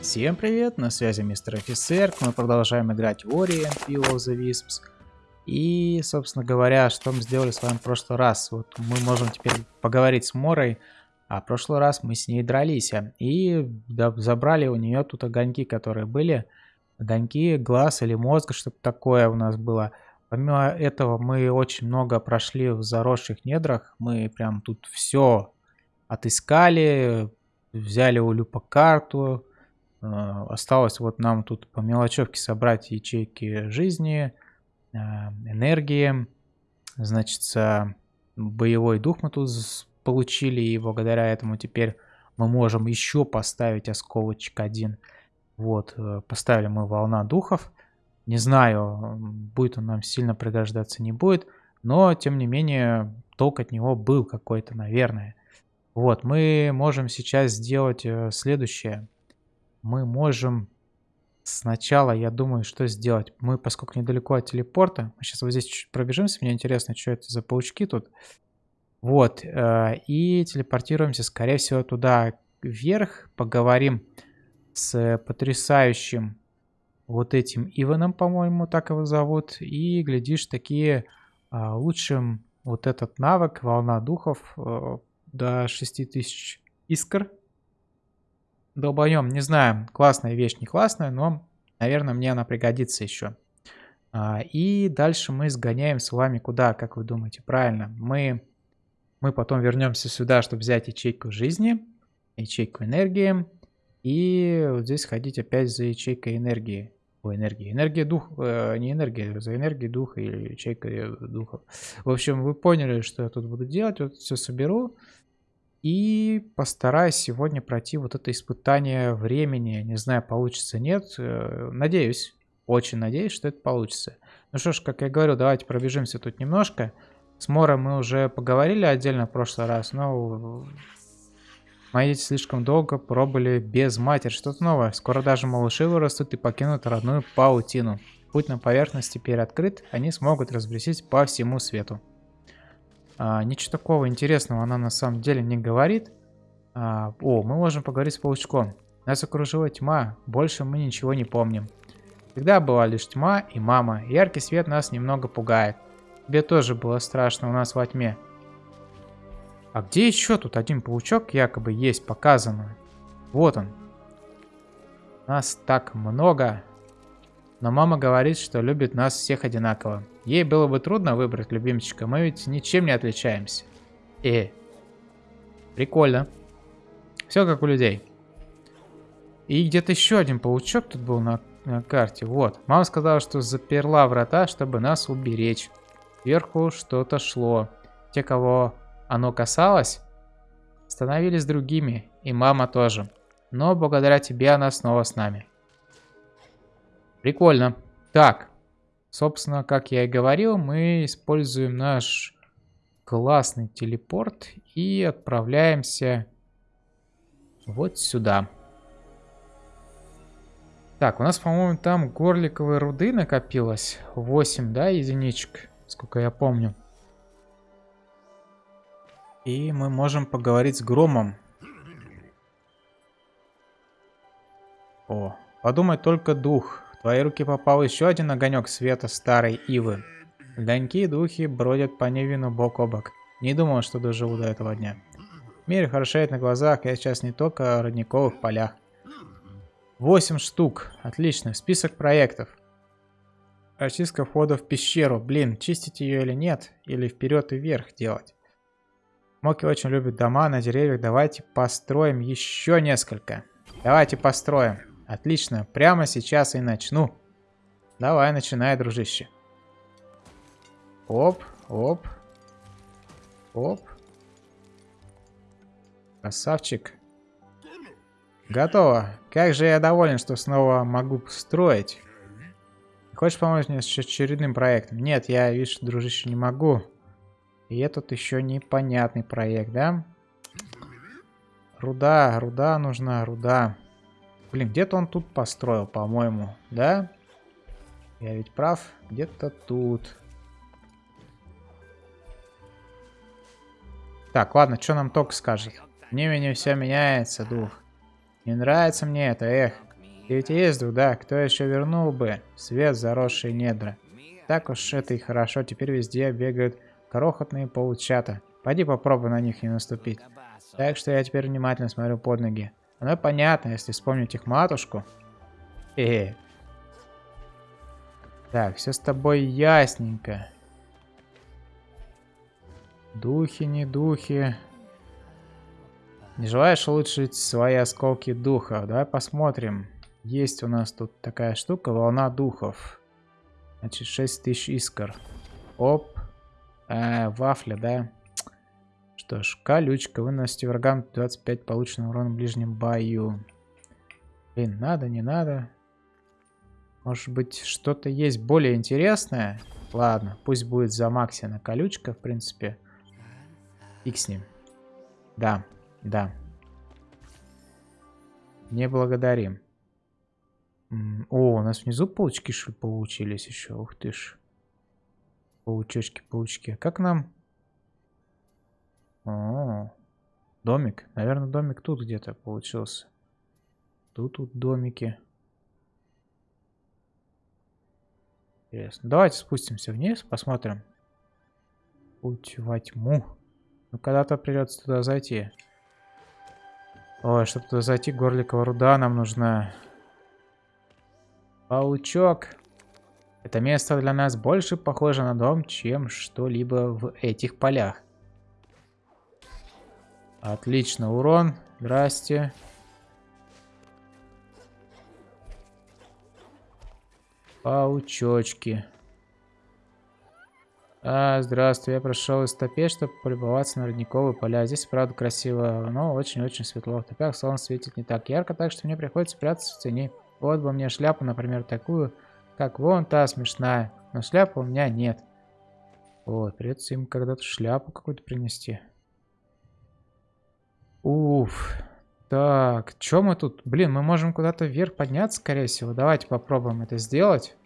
Всем привет, на связи мистер офицер, мы продолжаем играть в Orient Will of the Wisps. И, собственно говоря, что мы сделали с вами в прошлый раз. Вот мы можем теперь поговорить с Морой, а в прошлый раз мы с ней дрались. И забрали у нее тут огоньки, которые были. Огоньки, глаз или мозг, чтобы такое у нас было. Помимо этого мы очень много прошли в заросших недрах. Мы прям тут все отыскали, взяли у Люпа карту, осталось вот нам тут по мелочевке собрать ячейки жизни, э, энергии. Значит, боевой дух мы тут получили, и благодаря этому теперь мы можем еще поставить осколочек один. Вот, э, поставили мы волна духов. Не знаю, будет он нам сильно пригождаться, не будет. Но, тем не менее, толк от него был какой-то, наверное. Вот, мы можем сейчас сделать следующее мы можем сначала, я думаю, что сделать. Мы, поскольку недалеко от телепорта, мы сейчас вот здесь чуть-чуть пробежимся, мне интересно, что это за паучки тут. Вот, э, и телепортируемся, скорее всего, туда вверх, поговорим с потрясающим вот этим Иваном, по-моему, так его зовут, и, глядишь, такие а, лучшим вот этот навык, волна духов, э, до 6000 искр, долбоем, не знаю, классная вещь, не классная, но, наверное, мне она пригодится еще. А, и дальше мы сгоняем с вами куда, как вы думаете? Правильно, мы, мы потом вернемся сюда, чтобы взять ячейку жизни, ячейку энергии, и вот здесь ходить опять за ячейкой энергии. О, энергии. Энергия дух, э, не энергия, за энергией духа или ячейкой духов. В общем, вы поняли, что я тут буду делать. Вот все соберу. И постараюсь сегодня пройти вот это испытание времени. Не знаю, получится нет. Э, надеюсь, очень надеюсь, что это получится. Ну что ж, как я говорю, давайте пробежимся тут немножко. С Мором мы уже поговорили отдельно в прошлый раз, но мои дети слишком долго пробыли без матери. Что-то новое. Скоро даже малыши вырастут и покинут родную паутину. Путь на поверхность теперь открыт, они смогут разбрестись по всему свету. А, ничего такого интересного она на самом деле не говорит. А, о, мы можем поговорить с паучком. Нас окружила тьма, больше мы ничего не помним. Всегда была лишь тьма и мама. Яркий свет нас немного пугает. Тебе тоже было страшно у нас во тьме. А где еще тут один паучок якобы есть показано? Вот он. Нас так много. Но мама говорит, что любит нас всех одинаково. Ей было бы трудно выбрать любимчика, мы ведь ничем не отличаемся. Э, прикольно. Все как у людей. И где-то еще один паучок тут был на, на карте. Вот. Мама сказала, что заперла врата, чтобы нас уберечь. Вверху что-то шло. Те, кого оно касалось, становились другими. И мама тоже. Но благодаря тебе она снова с нами. Прикольно. Так, собственно, как я и говорил, мы используем наш классный телепорт и отправляемся вот сюда. Так, у нас, по-моему, там горликовой руды накопилось. 8, да, единичек, сколько я помню. И мы можем поговорить с Громом. О, подумай только дух твои руки попал еще один огонек света старой ивы. Огоньки и духи бродят по Невину бок о бок. Не думал, что доживу до этого дня. Мир хорошеет на глазах, я сейчас не только о родниковых полях. Восемь штук. Отлично. Список проектов. Очистка входа в пещеру. Блин, чистить ее или нет? Или вперед и вверх делать? Моки очень любит дома на деревьях. Давайте построим еще несколько. Давайте построим. Отлично, прямо сейчас и начну. Давай, начинай, дружище. Оп, оп. Оп. Красавчик. Готово. Как же я доволен, что снова могу строить. Хочешь помочь мне с очередным проектом? Нет, я, видишь, дружище, не могу. И этот еще непонятный проект, да? Руда, руда нужна, руда. Блин, где-то он тут построил, по-моему, да? Я ведь прав? Где-то тут. Так, ладно, что нам ток скажет? Мне мне все меняется, дух. Не нравится мне это, эх. И ведь есть дух, да, кто еще вернул бы свет заросшие недра. Так уж это и хорошо, теперь везде бегают крохотные паучата. Пойди попробуй на них не наступить. Так что я теперь внимательно смотрю под ноги. Оно понятно, если вспомнить их матушку. Э, -э. Так, все с тобой ясненько. Духи, не духи. Не желаешь улучшить свои осколки духов? Давай посмотрим. Есть у нас тут такая штука, волна духов. Значит, 6000 искр. Оп. Э, вафля, да? Что ж, колючка. Выносите врагам 25 полученного урона в ближнем бою. Блин, надо, не надо. Может быть, что-то есть более интересное? Ладно, пусть будет за Максина колючка, в принципе. Фиг с ним. Да, да. Не благодарим. О, у нас внизу паучки, что ли, получились еще? Ух ты ж. Паучочки, паучки. Как нам... О, домик. Наверное, домик тут где-то получился. Тут тут домики. Интересно. Давайте спустимся вниз, посмотрим. Путь во тьму. Ну, когда-то придется туда зайти. Ой, чтобы туда зайти, горликовая руда нам нужна. Паучок. Это место для нас больше похоже на дом, чем что-либо в этих полях. Отлично, урон. Здрасте. Паучочки. А, здравствуй, я прошел из топей, чтобы полюбоваться на родниковые поля. Здесь, правда, красиво, но очень-очень светло. В топях солнце светит не так ярко, так что мне приходится прятаться в тени. Вот бы мне шляпу, например, такую, как вон та смешная. Но шляпы у меня нет. Вот, придется им когда-то шляпу какую-то принести. Уф. Так, что мы тут? Блин, мы можем куда-то вверх подняться, скорее всего. Давайте попробуем это сделать.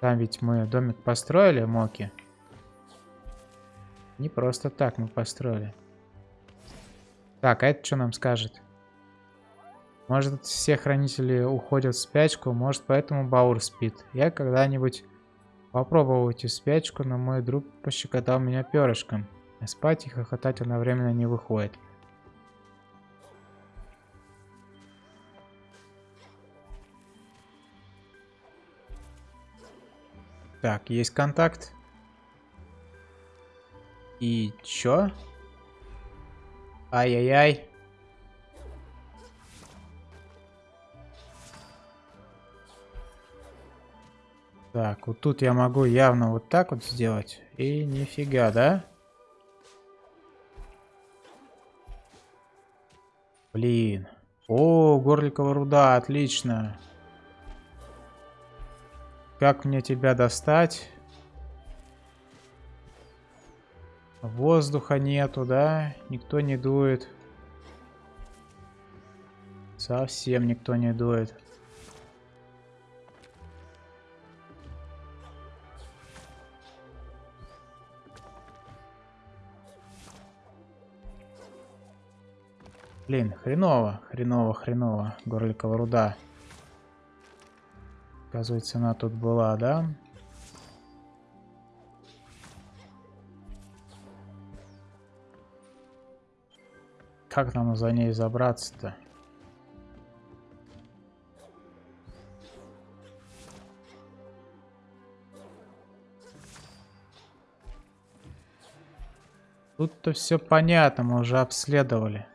Там ведь мы домик построили, Моки. Не просто так мы построили. Так, а это что нам скажет? Может, все хранители уходят в спячку, может, поэтому Баур спит. Я когда-нибудь попробовал уйти в спячку, но мой друг пощекотал меня перышком. Спать и хохотать одновременно не выходит. Так, есть контакт. И чё? Ай-яй-яй. Так, вот тут я могу явно вот так вот сделать. И нифига, да? Блин. О, горликовая руда, отлично. Как мне тебя достать? Воздуха нету, да? Никто не дует. Совсем никто не дует. Блин, хреново, хреново, хреново. Горликовая руда. Оказывается, она тут была, да? Как нам за ней забраться-то? Тут-то все понятно, мы уже обследовали.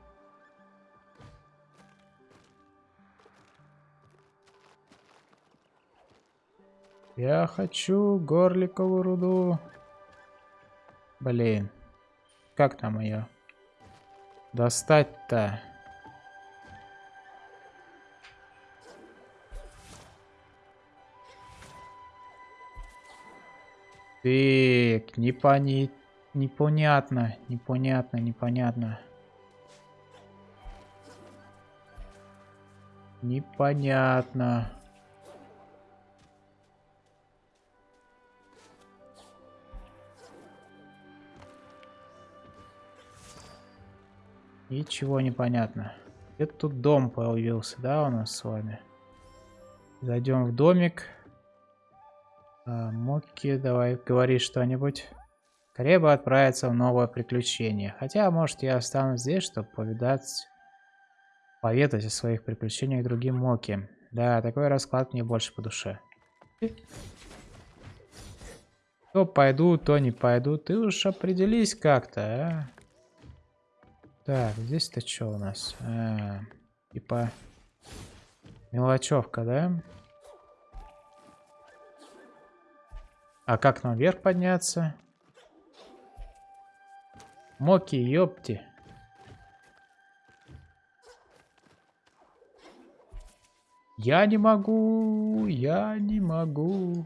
Я хочу горликовую руду. Блин. Как там ее? Достать-то. Так, непони... непонятно, непонятно, непонятно. Непонятно. Ничего не понятно. Где тут дом появился, да, у нас с вами? Зайдем в домик. А, Моки, давай говори что-нибудь. Скорее бы отправиться в новое приключение. Хотя, может, я останусь здесь, чтобы повидать... Поведать о своих приключениях другим Моки. Да, такой расклад мне больше по душе. То пойду, то не пойду. Ты уж определись как-то, а? Так, здесь-то что у нас? А, типа... Мелочевка, да? А как нам вверх подняться? Моки, ёпти. Я не могу, я не могу.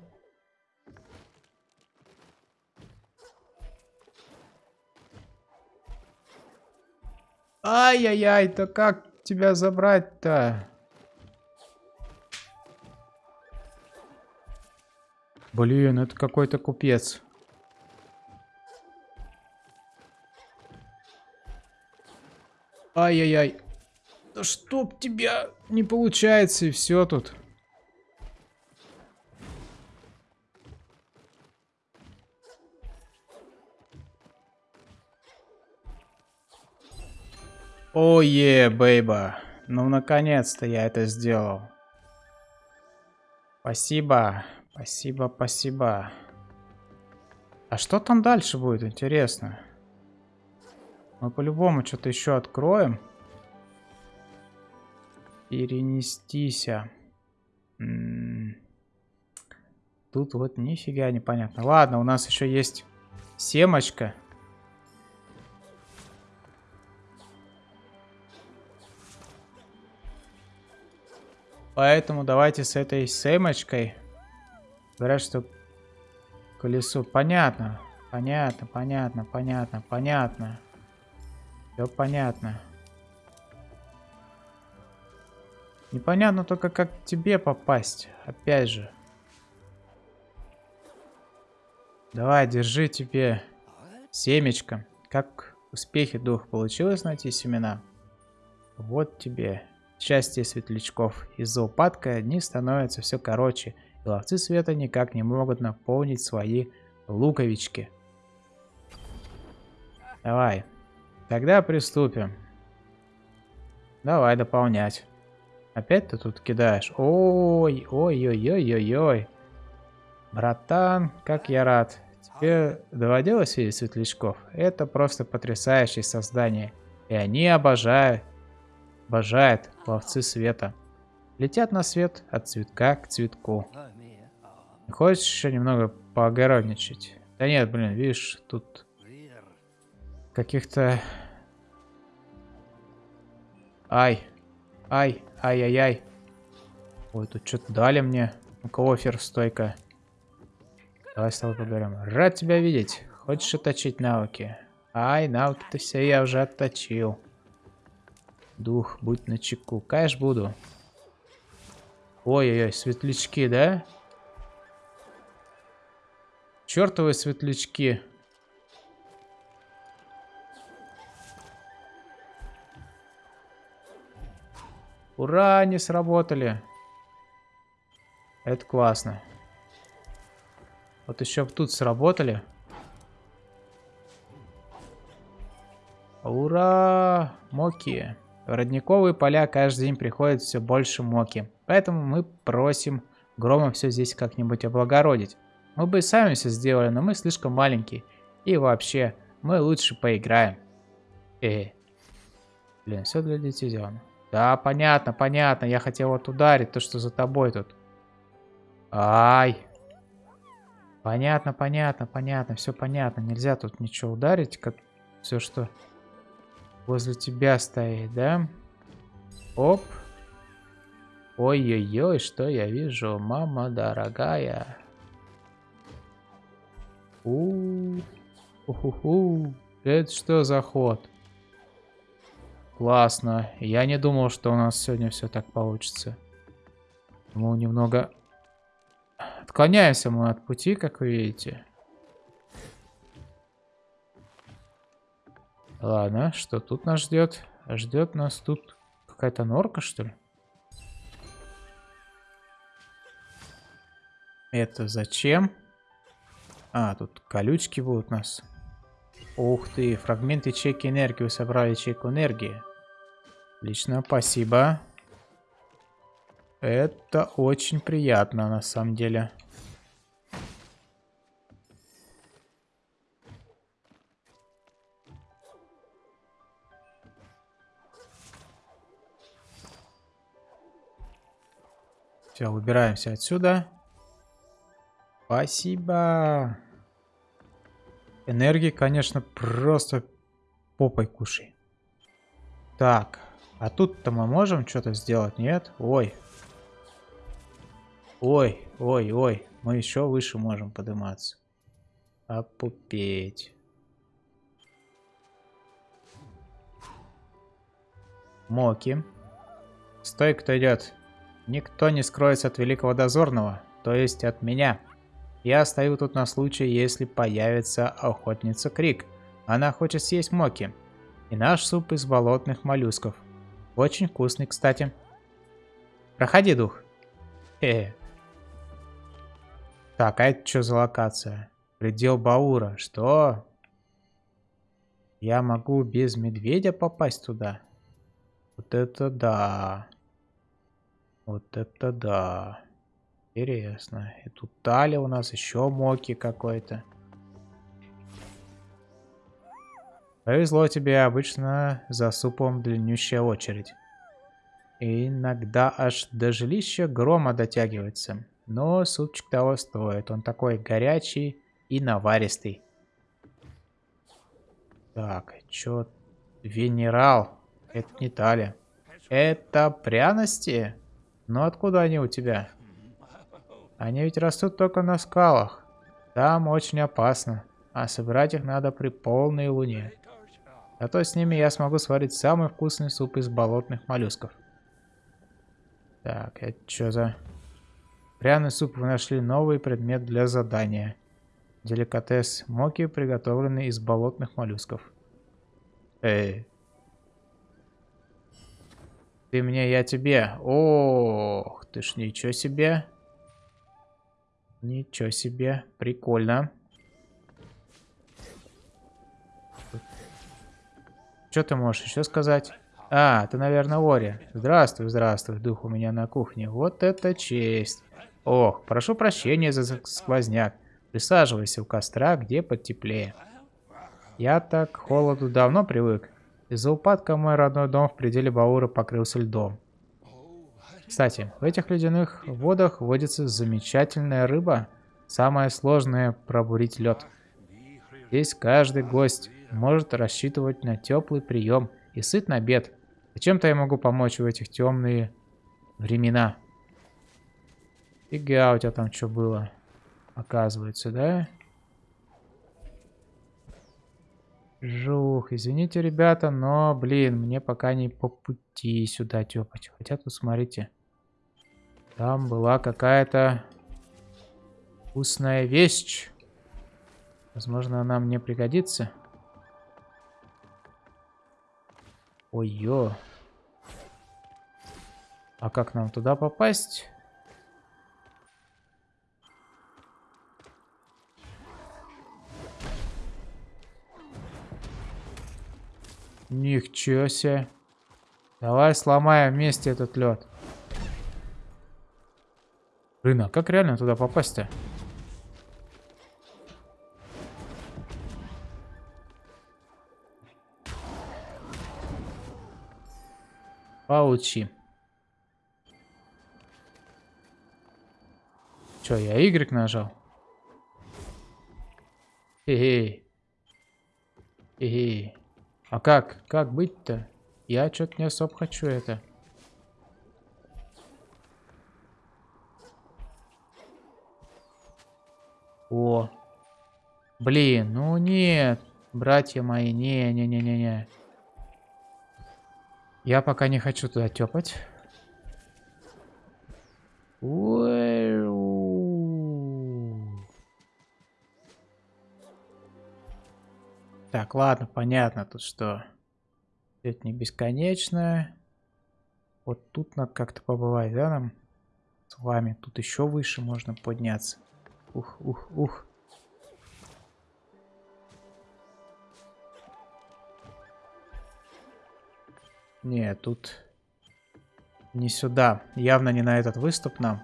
Ай-яй-яй, то как тебя забрать-то? Блин, это какой-то купец. Ай-яй-яй. Да чтоб тебя не получается и все тут. Ое, бейба. Ну, наконец-то я это сделал. Спасибо. Спасибо, спасибо. А что там дальше будет, интересно? Мы по-любому что-то еще откроем. Перенестися. М -м Тут вот нифига непонятно. Ладно, у нас еще есть семочка. Поэтому давайте с этой семочкой. Говорят, что колесо. Понятно. Понятно, понятно, понятно, понятно. Все понятно. Непонятно только, как тебе попасть. Опять же. Давай, держи тебе семечко. Как успехи дух получилось найти семена? Вот тебе счастье светлячков. Из-за упадка дни становятся все короче, и ловцы света никак не могут наполнить свои луковички. Давай. Тогда приступим. Давай дополнять. Опять ты тут кидаешь? Ой, ой-ой-ой-ой-ой. Братан, как я рад. Тебе доводилось видеть светлячков? Это просто потрясающее создание. И они обожают Обожает ловцы света. Летят на свет от цветка к цветку. Хочешь еще немного поогородничать? Да нет, блин, видишь, тут каких-то... Ай, ай, ай-яй-яй. Ой, тут что-то дали мне. У-ка, офер, стойка. Давай с тобой поговорим. Рад тебя видеть. Хочешь отточить навыки? Ай, навыки-то все я уже отточил. Дух, будь на чеку. Кэш буду. Ой-ой-ой, светлячки, да? Чертовы светлячки. Ура, они сработали. Это классно. Вот еще тут сработали. Ура! Моки. В родниковые поля каждый день приходит все больше моки. Поэтому мы просим Грома все здесь как-нибудь облагородить. Мы бы и сами все сделали, но мы слишком маленькие. И вообще, мы лучше поиграем. Э, Блин, все для детей сделано. Да, понятно, понятно. Я хотел вот ударить то, что за тобой тут. Ай. Понятно, понятно, понятно. Все понятно. Нельзя тут ничего ударить, как все, что возле тебя стоит, да? Оп. Ой-ой-ой, что я вижу, мама дорогая. У, -у, это что за ход? Классно. Я не думал, что у нас сегодня все так получится. Мы немного отклоняемся мы от пути, как вы видите. Ладно, что тут нас ждет? Ждет нас тут какая-то норка, что ли? Это зачем? А, тут колючки будут у нас. Ух ты, фрагмент ячейки энергии. Вы собрали ячейку энергии. Отлично, спасибо. Это очень приятно, на самом деле. Все, выбираемся отсюда. Спасибо. Энергии, конечно, просто попой кушай. Так, а тут-то мы можем что-то сделать, нет? Ой. Ой, ой, ой. Мы еще выше можем подниматься. Опупеть. Моки. Стой, кто идет. Никто не скроется от великого дозорного, то есть от меня. Я стою тут на случай, если появится охотница Крик. Она хочет съесть моки. И наш суп из болотных моллюсков. Очень вкусный, кстати. Проходи, дух. Э. Так, а это что за локация? Предел Баура. Что? Я могу без медведя попасть туда? Вот это да. Вот это да. Интересно. И тут Тали у нас еще Моки какой-то. Повезло тебе, обычно за супом длиннющая очередь. И иногда аж до жилища грома дотягивается. Но супчик того стоит. Он такой горячий и наваристый. Так, чё? Венерал. Это не Тали. Это пряности? Но откуда они у тебя? Они ведь растут только на скалах. Там очень опасно. А собирать их надо при полной луне. Зато с ними я смогу сварить самый вкусный суп из болотных моллюсков. Так, это что за... Пряный суп вы нашли новый предмет для задания. Деликатес моки, приготовленный из болотных моллюсков. Эй. Ты мне, я тебе. Ох, ты ж ничего себе. Ничего себе, прикольно. Что ты можешь еще сказать? А, ты, наверное, Ори. Здравствуй, здравствуй, дух у меня на кухне. Вот это честь. Ох, прошу прощения за сквозняк. Присаживайся у костра, где потеплее. Я так к холоду давно привык. Из-за упадка мой родной дом в пределе Баура покрылся льдом. Кстати, в этих ледяных водах водится замечательная рыба. Самое сложное – пробурить лед. Здесь каждый гость может рассчитывать на теплый прием и сыт на обед. Зачем-то я могу помочь в этих темные времена. Фига, у тебя там что было? Оказывается, да? Жух, извините, ребята, но, блин, мне пока не по пути сюда тёпать. Хотя тут, смотрите, там была какая-то вкусная вещь. Возможно, она мне пригодится. Ой-ё. А как нам туда попасть? Ничего себе. Давай сломаем вместе этот лед. Блин, а как реально туда попасть-то? Получи. Че, я Y нажал? Хе-хе. Хе-хе. А как? Как быть-то? Я что-то не особо хочу это. О. Блин, ну нет. Братья мои, не-не-не-не-не. Я пока не хочу туда тёпать. Так, ладно, понятно тут что. Это не бесконечно. Вот тут надо как-то побывать, да, нам? с вами. Тут еще выше можно подняться. Ух, ух, ух. Не, тут не сюда. Явно не на этот выступ нам.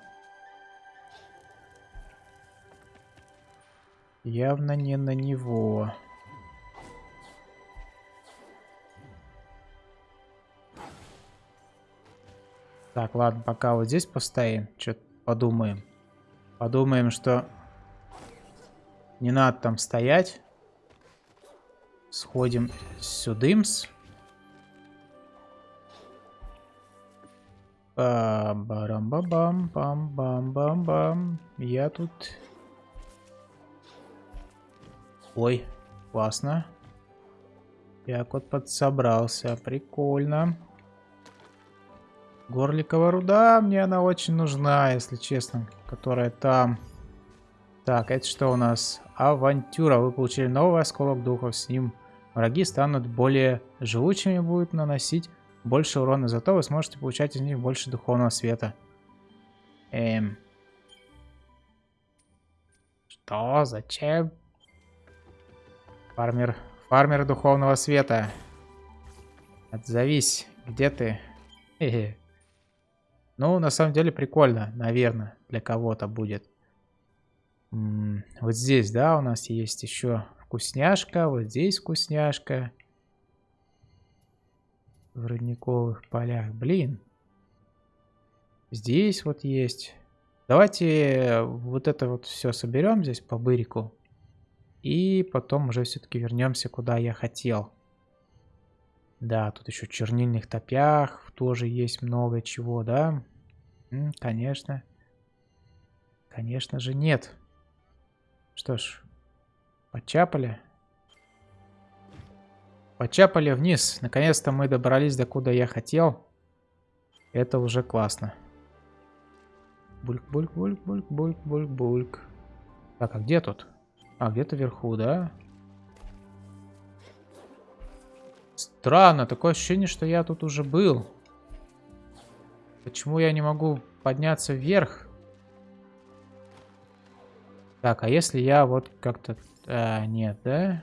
Явно не на него. Так, ладно, пока вот здесь постоим. Что-то подумаем. Подумаем, что не надо там стоять. Сходим сюдымс. Бам-барам-бам-бам-бам-бам-бам. Я тут... Ой, классно. Я вот подсобрался. Прикольно. Горликова руда, мне она очень нужна, если честно. Которая там. Так, это что у нас? Авантюра. Вы получили новый осколок духов. С ним враги станут более живучими, будут наносить больше урона, зато вы сможете получать из них больше духовного света. Эм. Что? Зачем? Фармер. Фармер духовного света. Отзовись. Где ты? Хе -хе. Ну, на самом деле прикольно, наверное, для кого-то будет. Вот здесь, да, у нас есть еще вкусняшка. Вот здесь вкусняшка в родниковых полях. Блин. Здесь вот есть. Давайте вот это вот все соберем здесь по бырику. И потом уже все-таки вернемся, куда я хотел. Да, тут еще чернильных топях тоже есть много чего, да? Конечно. Конечно же нет. Что ж, почапали. Почапали вниз. Наконец-то мы добрались до куда я хотел. Это уже классно. Бульк-бульк-бульк-бульк-бульк-бульк-бульк. Так, а где тут? А, где-то вверху, да? Странно, такое ощущение, что я тут уже был. Почему я не могу подняться вверх? Так, а если я вот как-то... А, нет, да?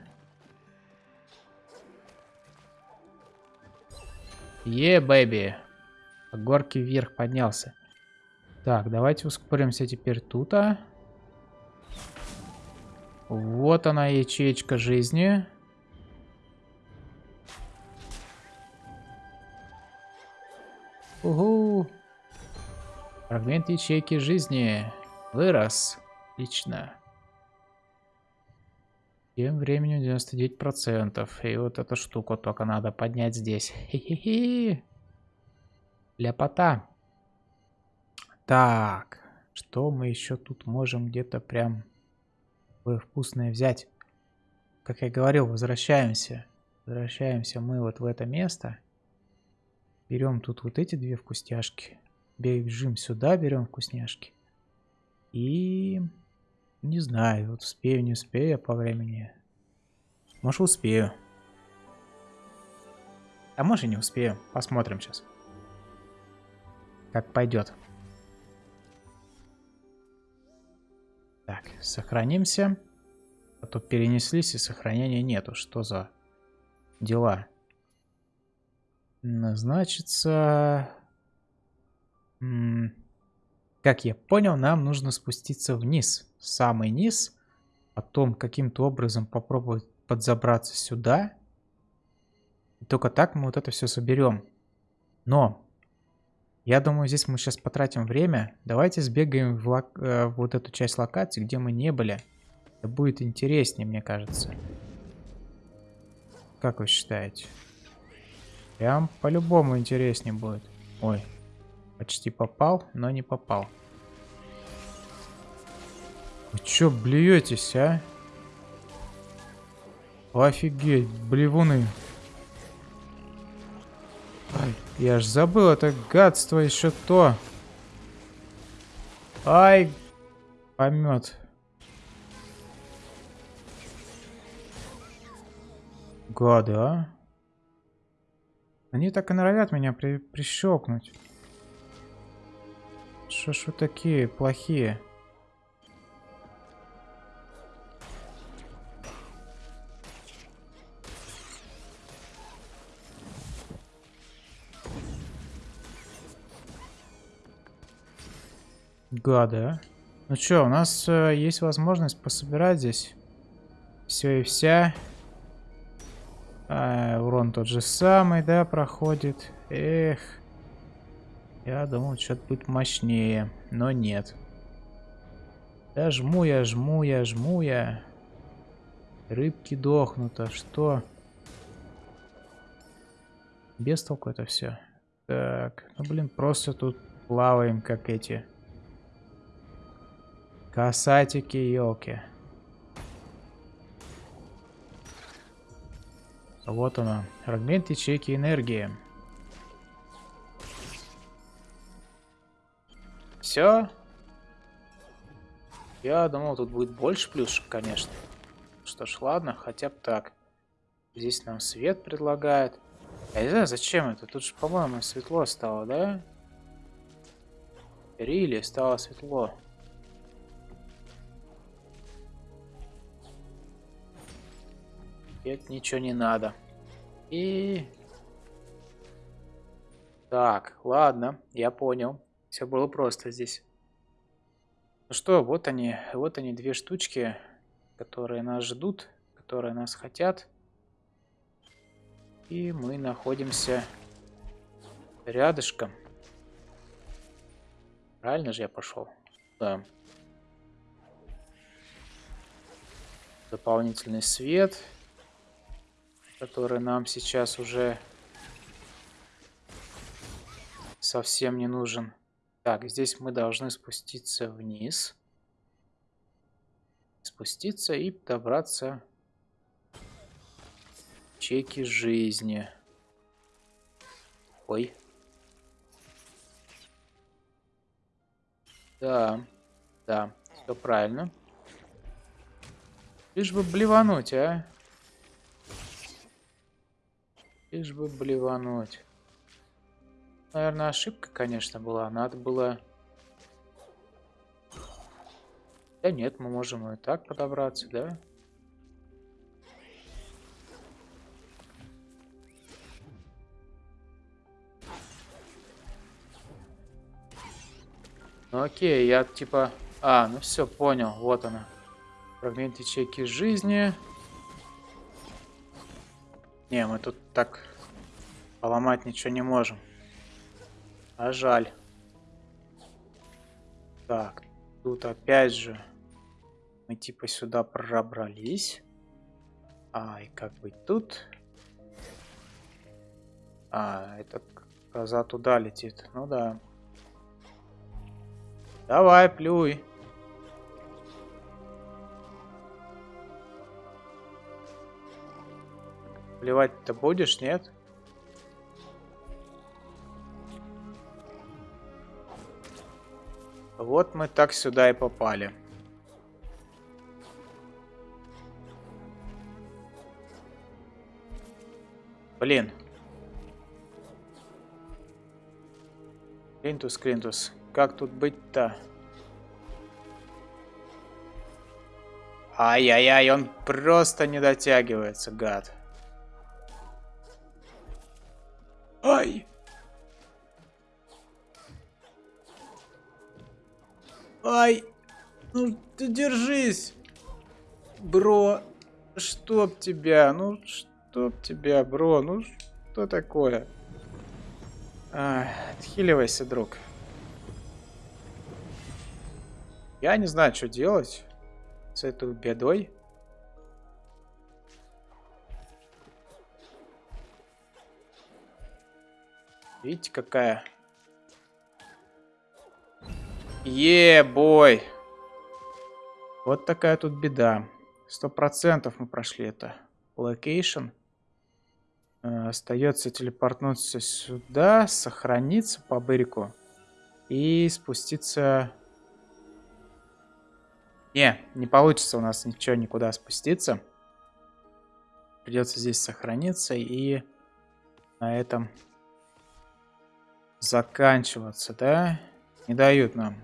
Е, бэби. По горке вверх поднялся. Так, давайте ускоримся теперь тут. -а. Вот она, ячеечка жизни. Угу. Фрагмент ячейки жизни. Вырос. Отлично. Тем временем 99%. И вот эту штуку только надо поднять здесь. Хе-хе-хе. Ляпота. Так. Что мы еще тут можем где-то прям вкусное взять? Как я говорил, возвращаемся. Возвращаемся мы вот в это место. Берем тут вот эти две вкусняшки. Бежим сюда, берем вкусняшки. И не знаю, вот успею, не успею по времени. Может успею. А может и не успею. Посмотрим сейчас. Как пойдет. Так, сохранимся. А то перенеслись и сохранения нету. Что за дела? Значится... Как я понял, нам нужно спуститься вниз самый низ, потом каким-то образом попробовать подзабраться сюда. И только так мы вот это все соберем. Но, я думаю, здесь мы сейчас потратим время. Давайте сбегаем в, лок... э, в вот эту часть локации, где мы не были. Это будет интереснее, мне кажется. Как вы считаете? Прям по-любому интереснее будет. Ой, почти попал, но не попал. Вы чё блюетесь, а? Офигеть, блевуны. Ай, я ж забыл, это гадство еще то. Ай, помет. Гады, а? Они так и норовят меня при прищелкнуть. Что ж вы такие плохие? Гады, а? Ну что, у нас э, есть возможность пособирать здесь все и вся. А, урон тот же самый, да, проходит. Эх. Я думал, что-то будет мощнее, но нет. Да жму я, жму я, жму я. Рыбки дохнут, а что? Без толку это все. Так, ну блин, просто тут плаваем, как эти Касатики, елки. Вот она. Фрагмент ячейки энергии. Все. Я думал, тут будет больше плюшек, конечно. Что ж, ладно, хотя бы так. Здесь нам свет предлагает. Я не знаю, зачем это. Тут же, по-моему, светло стало, да? Рили стало светло. Нет, ничего не надо. И... Так, ладно, я понял. Все было просто здесь. Ну что, вот они, вот они две штучки, которые нас ждут, которые нас хотят. И мы находимся рядышком. Правильно же я пошел? Да. Дополнительный свет который нам сейчас уже совсем не нужен. Так, здесь мы должны спуститься вниз. Спуститься и добраться чеки жизни. Ой. Да, да, все правильно. Лишь бы блевануть, а? Лишь бы блевануть. Наверное, ошибка, конечно, была. Надо было... Да нет, мы можем и так подобраться, да? Ну окей, я типа... А, ну все, понял, вот она. Фрагмент ячейки жизни. Не, мы тут так поломать ничего не можем. А жаль. Так, тут опять же мы типа сюда пробрались. А, и как быть тут? А, это коза туда летит. Ну да. Давай, плюй. Плевать-то будешь, нет? Вот мы так сюда и попали. Блин. Клинтус, Клинтус. Как тут быть-то? Ай-яй-яй, он просто не дотягивается, гад. Ай! Ай! Ну, ты держись! Бро, чтоб тебя, ну, чтоб тебя, бро, ну, что такое? А, отхиливайся, друг. Я не знаю, что делать с этой бедой. Видите, какая? Е-бой! Вот такая тут беда. Сто процентов мы прошли это. Location. Э, остается телепортнуться сюда, сохраниться по бырику и спуститься... Не, не получится у нас ничего никуда спуститься. Придется здесь сохраниться и на этом заканчиваться, да? Не дают нам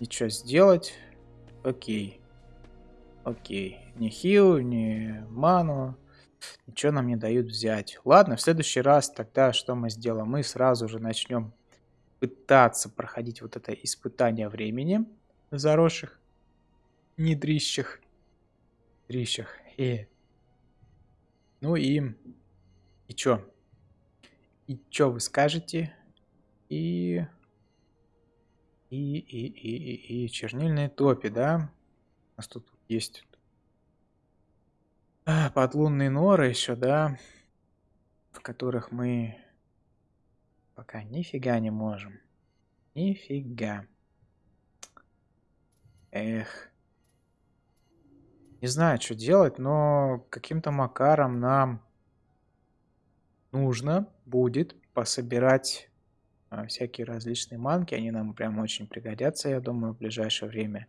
ничего сделать. Окей. Окей. Ни хил, ни ману. Ничего нам не дают взять. Ладно, в следующий раз тогда что мы сделаем? Мы сразу же начнем пытаться проходить вот это испытание времени в заросших недрищах. Дрищах. И... Ну и... И чё? И чё вы скажете? И... И, и, и, и, и чернильные топи, да? У нас тут есть подлунные норы еще, да? В которых мы пока нифига не можем. Нифига. Эх. Не знаю, что делать, но каким-то макаром нам нужно будет пособирать всякие различные манки. Они нам прям очень пригодятся, я думаю, в ближайшее время.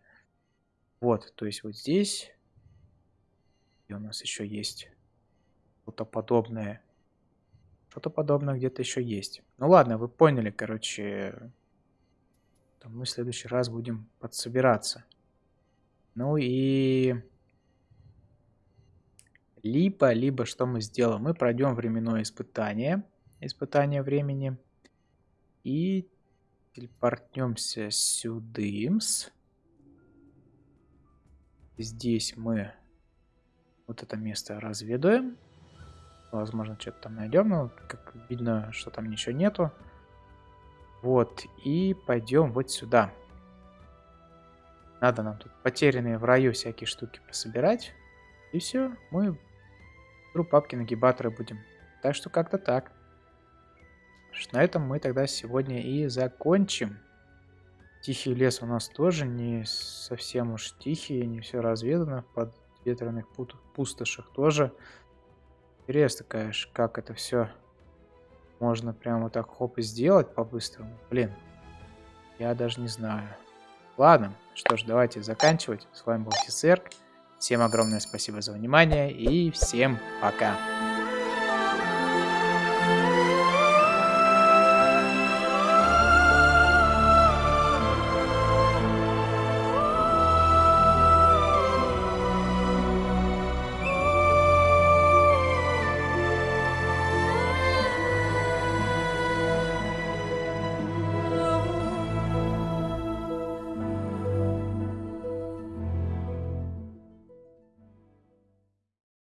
Вот, то есть вот здесь. И у нас еще есть что-то подобное. Что-то подобное где-то еще есть. Ну ладно, вы поняли, короче. Там мы в следующий раз будем подсобираться. Ну и... Либо, либо что мы сделаем? Мы пройдем временное испытание. Испытание времени. И телепортнемся сюда. Здесь мы вот это место разведаем. Возможно, что-то там найдем, но как видно, что там ничего нету. Вот, и пойдем вот сюда. Надо нам тут потерянные в раю всякие штуки пособирать. И все, мы труп папки нагибаторы будем. Так что как-то так. На этом мы тогда сегодня и закончим. Тихий лес у нас тоже не совсем уж тихий, не все разведано. Под ветреных пустошах тоже. Интересно, конечно, как это все можно прямо вот так хоп и сделать по-быстрому. Блин, я даже не знаю. Ладно, что ж, давайте заканчивать. С вами был Тисерк. Всем огромное спасибо за внимание и всем пока.